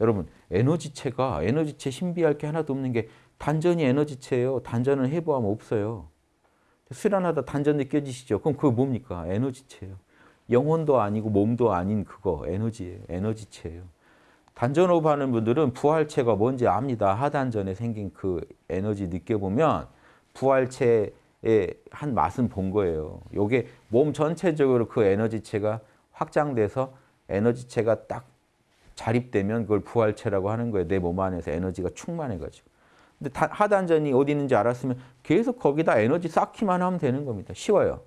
여러분 에너지체가 에너지체 신비할 게 하나도 없는 게 단전이 에너지체예요. 단전은 해부하면 없어요. 수련하다 단전 느껴지시죠? 그럼 그거 뭡니까? 에너지체예요. 영혼도 아니고 몸도 아닌 그거 에너지예요. 에너지체예요. 단전호흡 하는 분들은 부활체가 뭔지 압니다. 하단전에 생긴 그 에너지 느껴보면 부활체의 한 맛은 본 거예요. 요게 몸 전체적으로 그 에너지체가 확장돼서 에너지체가 딱 자립되면 그걸 부활체라고 하는 거예요. 내 몸 안에서 에너지가 충만해가지고. 근데 하단전이 어디 있는지 알았으면 계속 거기다 에너지 쌓기만 하면 되는 겁니다. 쉬워요.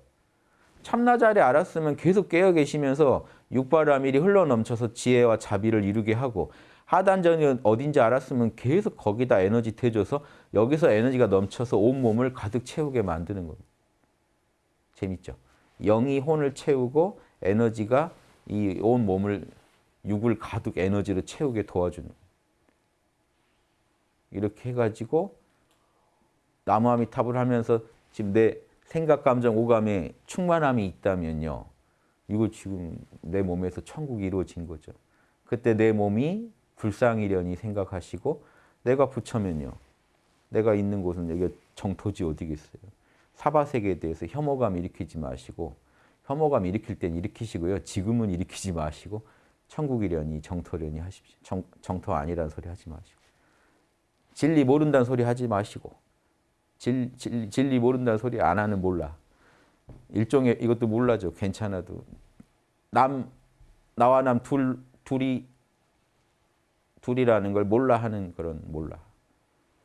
참나자리 알았으면 계속 깨어 계시면서 육바라밀이 흘러넘쳐서 지혜와 자비를 이루게 하고 하단전이 어딘지 알았으면 계속 거기다 에너지 대줘서 여기서 에너지가 넘쳐서 온몸을 가득 채우게 만드는 겁니다. 재밌죠? 영이 혼을 채우고 에너지가 이 온 몸을 육을 가득 에너지로 채우게 도와주는 이렇게 해가지고 나무아미탑을 하면서 지금 내 생각, 감정, 오감에 충만함이 있다면요. 이거 지금 내 몸에서 천국이 이루어진 거죠. 그때 내 몸이 불상이려니 생각하시고 내가 부처면요. 내가 있는 곳은 여기 정토지 어디겠어요. 사바세계에 대해서 혐오감 일으키지 마시고 혐오감 일으킬 땐 일으키시고요. 지금은 일으키지 마시고 천국이려니 정토려니 하십시오. 정, 정토 아니라는 소리 하지 마시고 진리 모른다는 소리 하지 마시고 진, 진, 진리 모른다는 소리 안 하는 몰라. 일종의 이것도 몰라죠. 괜찮아도. 남 나와 남 둘, 둘이 둘이라는 걸 몰라 하는 그런 몰라.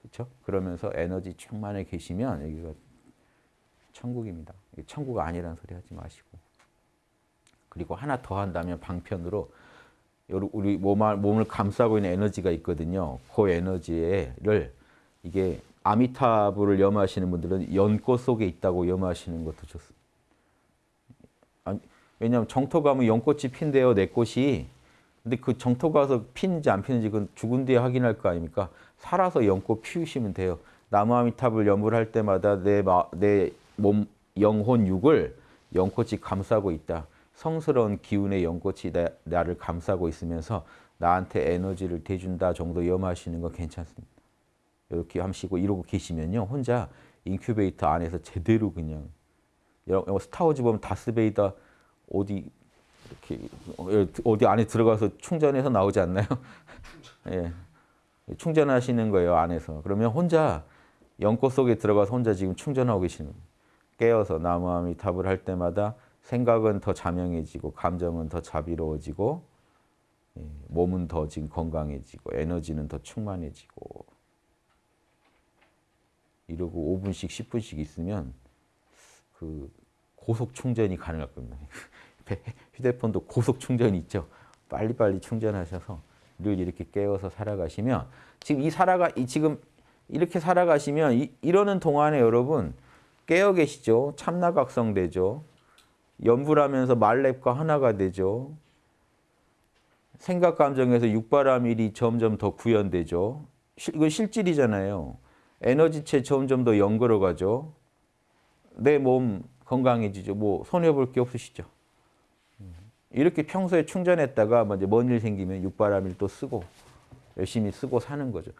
그렇죠? 그러면서 에너지 충만해 계시면 여기가 천국입니다. 천국 아니라는 소리 하지 마시고. 그리고 하나 더 한다면 방편으로 우리 몸을 감싸고 있는 에너지가 있거든요. 그 에너지를 이게 아미타부를 염하시는 분들은 연꽃 속에 있다고 염하시는 것도 좋습니다. 아니, 왜냐하면 정토 가면 연꽃이 핀대요, 내 꽃이. 근데 그 정토 가서 피는지 안 피는지 그건 죽은 뒤에 확인할 거 아닙니까? 살아서 연꽃 피우시면 돼요. 나무 아미타불 염을 할 때마다 내, 내 몸, 영혼 육을 연꽃이 감싸고 있다. 성스러운 기운의 연꽃이 나, 나를 감싸고 있으면서 나한테 에너지를 대준다 정도 염하시는 거 괜찮습니다. 이렇게 하시고 이러고 계시면요. 혼자 인큐베이터 안에서 제대로 그냥 스타워즈 보면 다스베이더 어디 이렇게 어디 안에 들어가서 충전해서 나오지 않나요? 예. 충전하시는 거예요, 안에서. 그러면 혼자 연꽃 속에 들어가서 혼자 지금 충전하고 계시는 거예요. 깨어서 나무아미타불 할 때마다 생각은 더 자명해지고 감정은 더 자비로워지고 예, 몸은 더 지금 건강해지고 에너지는 더 충만해지고 이러고 5분씩 10분씩 있으면 그 고속 충전이 가능할 겁니다. 휴대폰도 고속 충전이 있죠. 빨리빨리 충전하셔서 늘 이렇게 깨워서 살아가시면 지금 이 살아가 이 지금 이렇게 살아가시면 이, 이러는 동안에 여러분 깨어 계시죠. 참나각성 되죠. 연불하면서 말렙과 하나가 되죠. 생각 감정에서 육바라밀이 점점 더 구현되죠. 이건 실질이잖아요. 에너지체 점점 더 연걸어 가죠. 내 몸 건강해지죠. 뭐 손해볼 게 없으시죠. 이렇게 평소에 충전했다가 먼일 생기면 육바람일 또 쓰고 열심히 쓰고 사는 거죠.